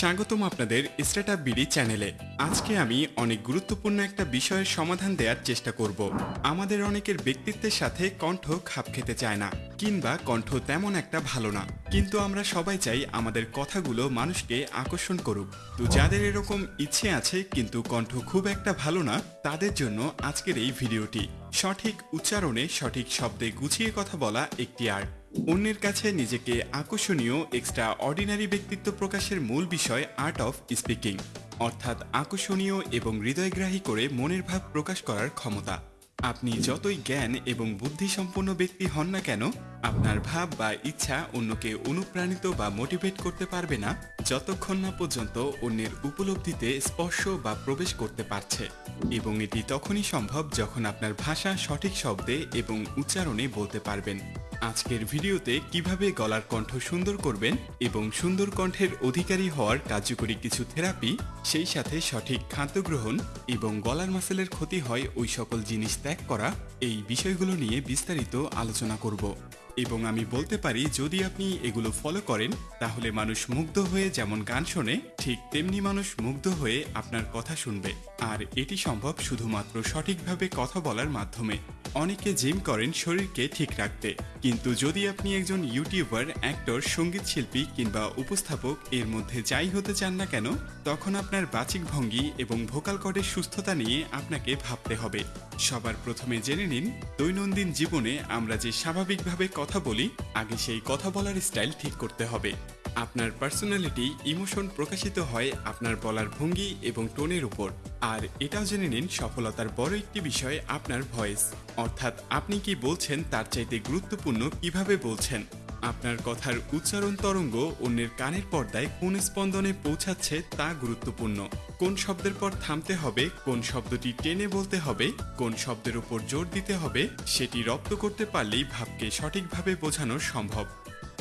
স্বাগতম আপনাদের startup BD চ্যানেলে। আজকে আমি অনেক গুরুত্বপূর্ণ একটা বিষয়ের সমাধান দেওয়ার চেষ্টা করব। আমাদের অনেকের ব্যক্তিত্বের সাথে কণ্ঠ খাপ খেতে চায় না, কিংবা কণ্ঠ তেমন একটা ভালো না। কিন্তু আমরা সবাই চাই আমাদের কথাগুলো মানুষকে আকর্ষণ করুক। তো যাদের এরকম ইচ্ছে আছে, কিন্তু কণ্ঠ খুব একটা ভালো না, তাদের জন্য আজকের এই ভিডিওটি। সঠিক উচ্চারণে সঠিক শব্দে গুছিয়ে কথা বলা একটি আর্ট। অন্যের কাছে নিজেকে আকর্ষণীয় এক্সট্রা অর্ডিনারি ব্যক্তিত্ব প্রকাশের মূল বিষয় আর্ট অফ স্পিকিং অর্থাৎ আকর্ষণীয় এবং হৃদয়গ্রাহী করে মনের ভাব প্রকাশ করার ক্ষমতা। আপনি যতই জ্ঞান এবং বুদ্ধিসম্পন্ন ব্যক্তি হন না কেন, আপনার ভাব বা ইচ্ছা অন্যকে অনুপ্রাণিত বা মোটিভেট করতে পারবে না, যতক্ষণ না পর্যন্ত অন্যের উপলব্ধিতে স্পর্শ বা প্রবেশ করতে পারছে। এবং এটি তখনই সম্ভব যখন আপনার ভাষা সঠিক শব্দে এবং উচ্চারণে বলতে পারবেন। আজকের ভিডিওতে কীভাবে গলার কণ্ঠ সুন্দর করবেন এবং সুন্দর কণ্ঠের অধিকারী হওয়ার কার্যকরী কিছু থেরাপি, সেই সাথে সঠিক খাদ্য গ্রহণ এবং গলার মাসেলের ক্ষতি হয় ওই সকল জিনিস ত্যাগ করা, এই বিষয়গুলো নিয়ে বিস্তারিত আলোচনা করব। এবং আমি বলতে পারি, যদি আপনি এগুলো ফলো করেন, তাহলে মানুষ মুগ্ধ হয়ে যেমন গান শোনে, ঠিক তেমনি মানুষ মুগ্ধ হয়ে আপনার কথা শুনবে। আর এটি সম্ভব শুধুমাত্র সঠিকভাবে কথা বলার মাধ্যমে। অনেকে জিম করেন শরীরকে ঠিক রাখতে। কিন্তু যদি আপনি একজন ইউটিউবার অ্যাক্টর সংগীত শিল্পী কিংবা উপস্থাপক, এর মধ্যে যাই হতে চান না কেন, তখন আপনার বাচিক ভঙ্গি এবং ভোকাল কর্ডের সুস্থতা নিয়ে আপনাকে ভাবতে হবে। সবার প্রথমে জেনে নিন, দৈনন্দিন জীবনে আমরা যে স্বাভাবিকভাবে কথা বলি, আগে সেই কথা বলার স্টাইল ঠিক করতে হবে। আপনার পার্সোনালিটি ইমোশন প্রকাশিত হয় আপনার বলার ভঙ্গি এবং টোনের উপর। আর এটাও জেনে নিন সফলতার বড় একটি বিষয় আপনার ভয়েস অর্থাৎ আপনি কি বলছেন তার চাইতে গুরুত্বপূর্ণ কীভাবে বলছেন? আপনার কথার উচ্চারণ তরঙ্গ অন্যের কানের পর্দায় কোন স্পন্দনে পৌঁছাচ্ছে তা গুরুত্বপূর্ণ। কোন শব্দের পর থামতে হবে, কোন শব্দটি টেনে বলতে হবে, কোন শব্দের উপর জোর দিতে হবে, সেটি রপ্ত করতে পারলেই ভাবকে সঠিকভাবে বোঝানো সম্ভব।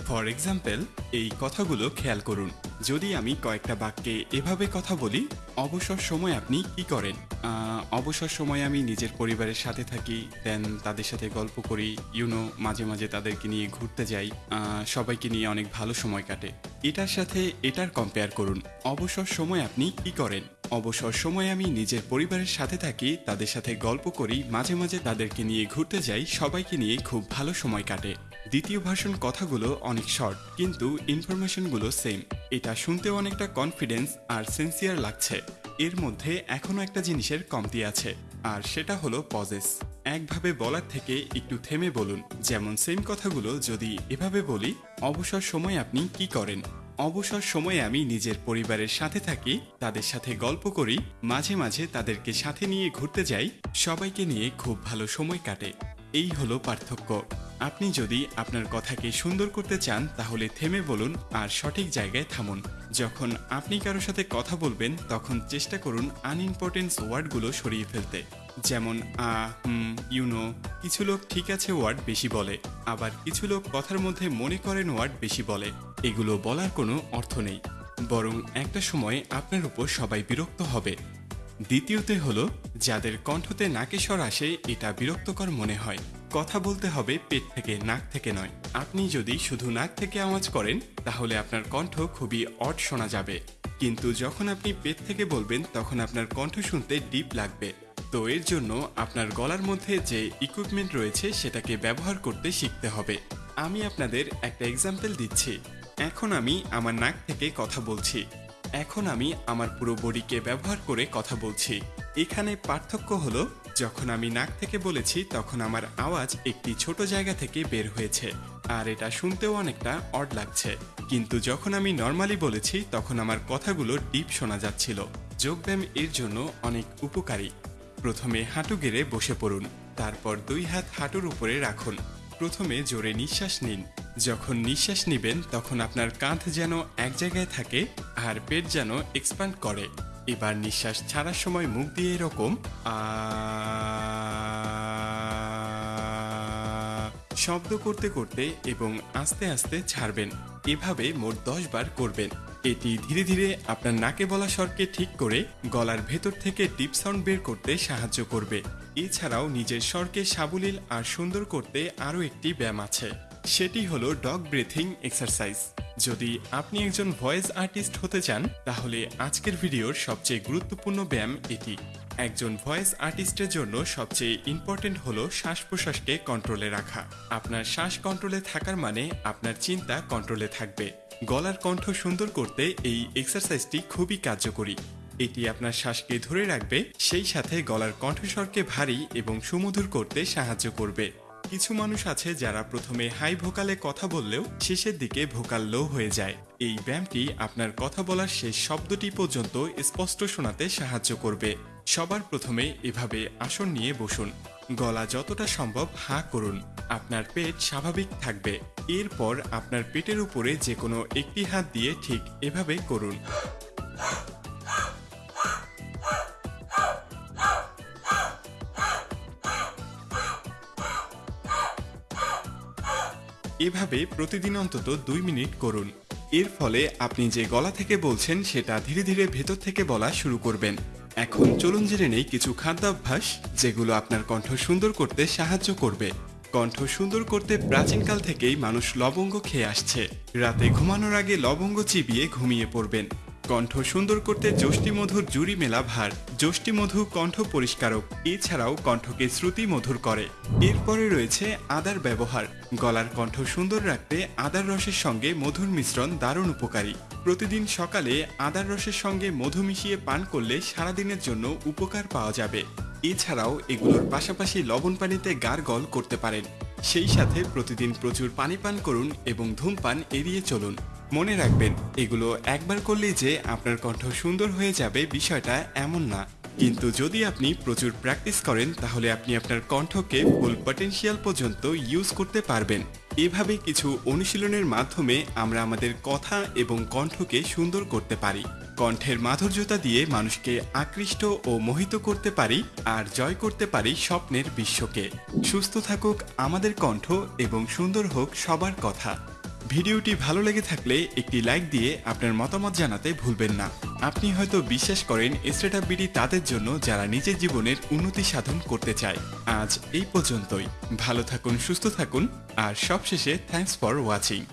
ফর এক্সাম্পল, এই কথাগুলো খেয়াল করুন। যদি আমি কয়েকটা বাক্যে এভাবে কথা বলি, অবসর সময় আপনি কি করেন? অবসর সময় আমি নিজের পরিবারের সাথে থাকি দেন তাদের সাথে গল্প করি ইউনো মাঝে মাঝে তাদেরকে নিয়ে ঘুরতে যাই সবাইকে নিয়ে অনেক ভালো সময় কাটে। এটার সাথে এটার কম্পেয়ার করুন, অবসর সময় আপনি কি করেন? অবসর সময় আমি নিজের পরিবারের সাথে থাকি, তাদের সাথে গল্প করি, মাঝে মাঝে তাদেরকে নিয়ে ঘুরতে যাই, সবাইকে নিয়ে খুব ভালো সময় কাটে। দ্বিতীয় ভার্সন কথাগুলো অনেক শর্ট কিন্তু ইনফরমেশনগুলো সেম এটা শুনতে অনেকটা কনফিডেন্স আর সেন্সিয়ার লাগছে। এর মধ্যে এখনও একটা জিনিসের কমতি আছে, আর সেটা হলো পজেস একভাবে বলার থেকে একটু থেমে বলুন, যেমন সেম কথাগুলো যদি এভাবে বলি, অবসর সময় আপনি কি করেন? অবসর সময়ে আমি নিজের পরিবারের সাথে থাকি, তাদের সাথে গল্প করি, মাঝে মাঝে তাদেরকে সাথে নিয়ে ঘুরতে যাই, সবাইকে নিয়ে খুব ভালো সময় কাটে। এই হলো পার্থক্য। আপনি যদি আপনার কথাকে সুন্দর করতে চান, তাহলে থেমে বলুন আর সঠিক জায়গায় থামুন। যখন আপনি কারোর সাথে কথা বলবেন, তখন চেষ্টা করুন আনইম্পর্টেন্স ওয়ার্ডগুলো সরিয়ে ফেলতে। যেমন, আ, হুম ইউনো কিছু লোক ঠিক আছে ওয়ার্ড বেশি বলে, আবার কিছু লোক কথার মধ্যে মনে করেন ওয়ার্ড বেশি বলে। এগুলো বলার কোনো অর্থ নেই। বরং একটা সময় আপনার উপর সবাই বিরক্ত হবে। দ্বিতীয়তে হলো, যাদের কণ্ঠতে নাকেশ্বর আসে, এটা বিরক্তকর মনে হয়। কথা বলতে হবে পেট থেকে, নাক থেকে নয়। আপনি যদি শুধু নাক থেকে আওয়াজ করেন, তাহলে আপনার কণ্ঠ খুবই অড শোনা যাবে। কিন্তু যখন আপনি পেট থেকে বলবেন, তখন আপনার কণ্ঠ শুনতে ডিপ লাগবে। তো এর জন্য আপনার গলার মধ্যে যে ইকুইপমেন্ট রয়েছে, সেটাকে ব্যবহার করতে শিখতে হবে। আমি আপনাদের একটা এক্সাম্পল দিচ্ছি। এখন আমি আমার নাক থেকে কথা বলছি। এখন আমি আমার পুরো বডিকে ব্যবহার করে কথা বলছি। এখানে পার্থক্য হলো যখন আমি নাক থেকে বলেছি, তখন আমার আওয়াজ একটি ছোট জায়গা থেকে বের হয়েছে, আর এটা শুনতেও অনেকটা অড লাগছে। কিন্তু যখন আমি নর্মালি বলেছি, তখন আমার কথাগুলো ডিপ শোনা যাচ্ছিল। যোগব্যায়াম এর জন্য অনেক উপকারী। প্রথমে হাঁটু গেড়ে বসে পড়ুন, তারপর দুই হাত হাঁটুর উপরে রাখুন। প্রথমে জোরে নিঃশ্বাস নিন। যখন নিঃশ্বাস নেবেন, তখন আপনার কাঁধ যেন এক জায়গায় থাকে, আর পেট যেন এক্সপ্যান্ড করে। এবার নিঃশ্বাস ছাড়ার সময় মুখ দিয়ে এরকম শব্দ করতে করতে এবং আস্তে আস্তে ছাড়বেন। এভাবে মোট দশ বার করবেন। এটি ধীরে ধীরে আপনার নাকে বলা স্বরকে ঠিক করে গলার ভেতর থেকে ডিপ সাউন্ড বের করতে সাহায্য করবে। এছাড়াও নিজের স্বরকে সাবলীল আর সুন্দর করতে আরও একটি ব্যায়াম আছে। সেটি হলো ডগ ব্রেথিং এক্সারসাইজ। যদি আপনি একজন ভয়েস আর্টিস্ট হতে চান, তাহলে আজকের ভিডিওর সবচেয়ে গুরুত্বপূর্ণ ব্যায়াম এটি। একজন ভয়েস আর্টিস্টের জন্য সবচেয়ে ইম্পর্টেন্ট হলো শ্বাস প্রশ্বাসকে কন্ট্রোলে রাখা। আপনার শ্বাস কন্ট্রোলে থাকার মানে আপনার চিন্তা কন্ট্রোলে থাকবে। গলার কণ্ঠ সুন্দর করতে এই এক্সারসাইজটি খুবই কার্যকরী। এটি আপনার শ্বাসকে ধরে রাখবে, সেই সাথে গলার কণ্ঠস্বরকে ভারী এবং সুমধুর করতে সাহায্য করবে। কিছু মানুষ আছে যারা প্রথমে হাই ভোকালে কথা বললেও শেষের দিকে ভোকাল লো হয়ে যায়। এই ব্যায়ামটি আপনার কথা বলার শেষ শব্দটি পর্যন্ত স্পষ্ট শোনাতে সাহায্য করবে। সবার প্রথমে এভাবে আসন নিয়ে বসুন। গলা যতটা সম্ভব হা করুন। আপনার পেট স্বাভাবিক থাকবে। এরপর আপনার পেটের উপরে যে কোনো একটি হাত দিয়ে ঠিক এভাবে করুন। এভাবে প্রতিদিন অন্তত দুই মিনিট করুন। এর ফলে আপনি যে গলা থেকে বলছেন, সেটা ধীরে ধীরে ভেতর থেকে বলা শুরু করবেন। এখন চলুন জেনে নেই কিছু খাদ্যাভ্যাস, যেগুলো আপনার কণ্ঠ সুন্দর করতে সাহায্য করবে। কণ্ঠ সুন্দর করতে প্রাচীনকাল থেকেই মানুষ লবঙ্গ খেয়ে আসছে। রাতে ঘুমানোর আগে লবঙ্গ চিবিয়ে ঘুমিয়ে পড়বেন। কণ্ঠ সুন্দর করতে যষ্টি মধুর জুড়ি মেলা ভার। যষ্টি মধু কণ্ঠ পরিষ্কারক, এছাড়াও কণ্ঠকে শ্রুতি মধুর করে। এরপরে রয়েছে আদার ব্যবহার। গলার কণ্ঠ সুন্দর রাখতে আদার রসের সঙ্গে মধুর মিশ্রণ দারুণ উপকারী। প্রতিদিন সকালে আদার রসের সঙ্গে মধু মিশিয়ে পান করলে সারাদিনের জন্য উপকার পাওয়া যাবে। এছাড়াও এগুলোর পাশাপাশি লবণ পানিতে গার্গল করতে পারেন। সেই সাথে প্রতিদিন প্রচুর পানি পান করুন এবং ধূমপান এড়িয়ে চলুন। মনে রাখবেন, এগুলো একবার করলেই যে আপনার কণ্ঠ সুন্দর হয়ে যাবে বিষয়টা এমন না। কিন্তু যদি আপনি প্রচুর প্র্যাকটিস করেন, তাহলে আপনি আপনার কণ্ঠকে ফুল পটেনশিয়াল পর্যন্ত ইউজ করতে পারবেন। এভাবে কিছু অনুশীলনের মাধ্যমে আমরা আমাদের কথা এবং কণ্ঠকে সুন্দর করতে পারি। কণ্ঠের মাধুর্যতা দিয়ে মানুষকে আকৃষ্ট ও মোহিত করতে পারি আর জয় করতে পারি স্বপ্নের বিশ্বকে। সুস্থ থাকুক আমাদের কণ্ঠ এবং সুন্দর হোক সবার কথা। ভিডিওটি ভালো লেগে থাকলে একটি লাইক দিয়ে আপনার মতামত জানাতে ভুলবেন না। আপনি হয়তো বিশ্বাস করেন স্টার্ট বিডি তাদের জন্য যারা নিজের জীবনের উন্নতি সাধন করতে চায়। আজ এই পর্যন্তই। ভালো থাকুন, সুস্থ থাকুন, আর সবশেষে থ্যাংকস ফর ওয়াচিং